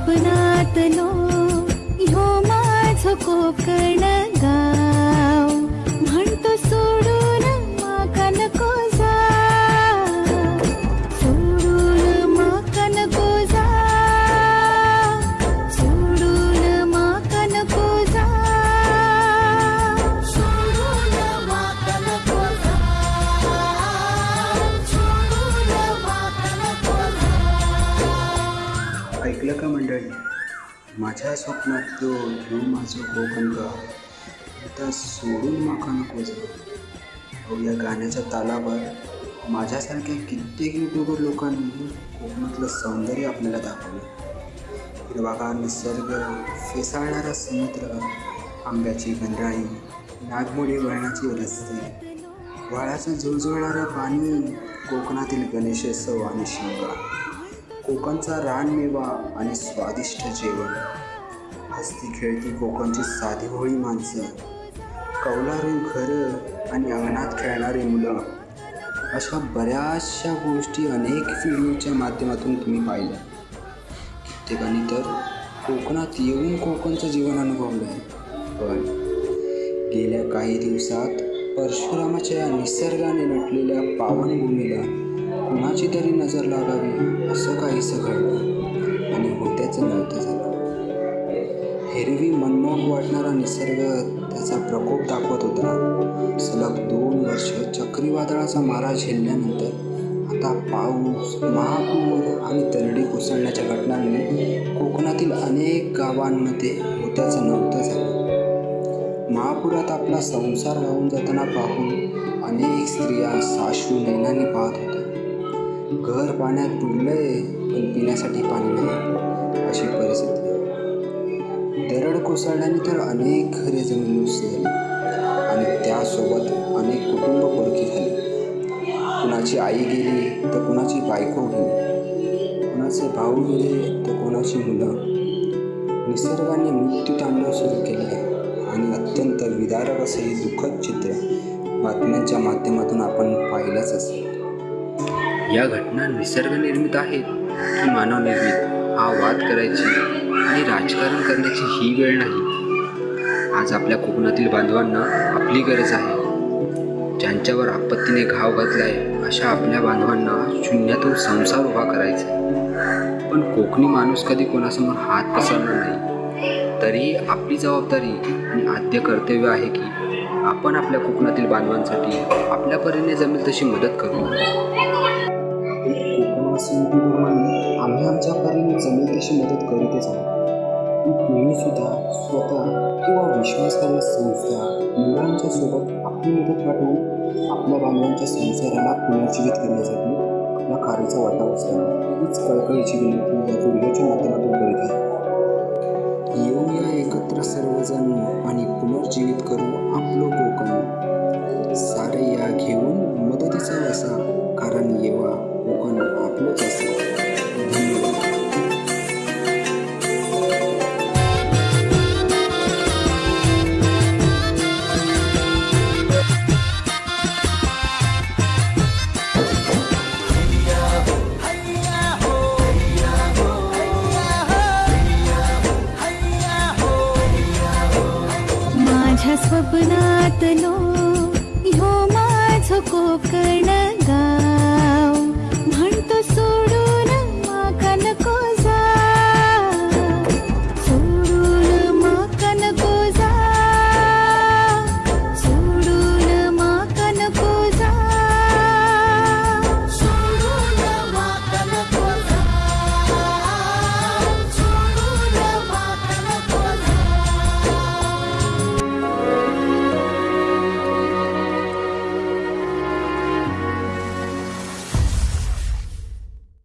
अपनातलो ह्यो माझो कोकर माझ्या स्वप्नात तो ह्यो माझं कोकण गाव आता सोडून माका नको जाऊ. अहो या गाण्याच्या तालावर माझ्यासारख्या कित्येक युट्यूबर लोकांनी कोकणातलं सौंदर्य आपल्याला दाखवलं. हिरवागार निसर्ग फेसाळणारा समुद्र आंब्याची गंधाळी नागमोडी वळणाची रस्ते वाळाचं झुळझुळणारं पाणी कोकणातील गणेशोत्सव आणि शिमगा. कोकणचा रानमेवा आणि स्वादिष्ट जेवण. हस्ती खेळती कोकणची साधी होळी माणसं. कौलारू घरं आणि अंगणात खेळणारी मुलं. अशा बऱ्याचशा गोष्टी अनेक व्हिडिओच्या माध्यमातून तुम्ही पाहिल्या. कित्येकांनी तर कोकणात येऊन कोकणचं जीवन अनुभवलं आहे पण गेल्या काही दिवसात परशुरामाच्या या निसर्गाने नटलेल्या पावनभूमीला कोणाची तरी नजर लागावी असं काहीसं घडलं आणि होत्याचं नव्हतं झालं. हिरवी मनमोहक वाटणारा निसर्ग त्याचा प्रकोप दाखवत होता. सलग दोन वर्ष चक्रीवादळाचा मारा झेलल्यानंतर आता पाऊस महापूर आणि तरडी कोसळण्याच्या घटनांनी कोकणातील अनेक गावांमध्ये होत्याचं नव्हतं झालं. महापुरात आपला संसार वाहून जाताना पाहून अनेक स्त्रिया साशू नैनाने पाहत होत्या. घर पाण्यात बुडलंय पण पिण्यासाठी पाणी नाही अशी परिस्थिती. दरड कोसळल्याने तर अनेक घरे जमीन झाली आणि त्यासोबत अनेक कुटुंब परकी झाली. कुणाची आई गेली तर कुणाची बायको गेली. कुणाचे भाऊ गेले तर कोणाची मुलं. निसर्गाने मृत्यू तांडव सुरू केले आहे आणि अत्यंत विदारक असे हे दुःखद चित्र बातम्यांच्या माध्यमातून आपण पाहिलंच असेल. या घटना निसर्गनिर्मित आहेत की मानवनिर्मित हा वाद करायची आणि राजकारण करण्याची ही वेळ नाही. आज आपल्या कोकणातील बांधवांना आपली गरज आहे. ज्यांच्यावर आपत्तीने घाव घातलाय अशा आपल्या बांधवांना शून्यातून संसार उभा करायचा आहे. पण कोकणी माणूस कधी कोणासमोर हात पसरणार नाही? तरीही आपली जबाबदारी आणि आद्य कर्तव्य आहे की आपण आपल्या कोकणातील बांधवांसाठी आपल्या परीने जमेल तशी मदत करू. कोकणवासी म्हणून आम्ही आमच्या परीने जमेल तशी मदत करीतच आहोत. पण तुम्ही सुद्धा स्वतः किंवा विश्वासार्ह संस्था मुलांच्या सोबत आपली मदत पाठवून आपल्या बांधवांच्या संसाराला पुनर्जीवित करण्यासाठी आपल्या कार्याचा वाटा उचला हीच कळकळीची विनंती या व्हिडिओच्या स्वप्नातलो ह्यो कोकण गाव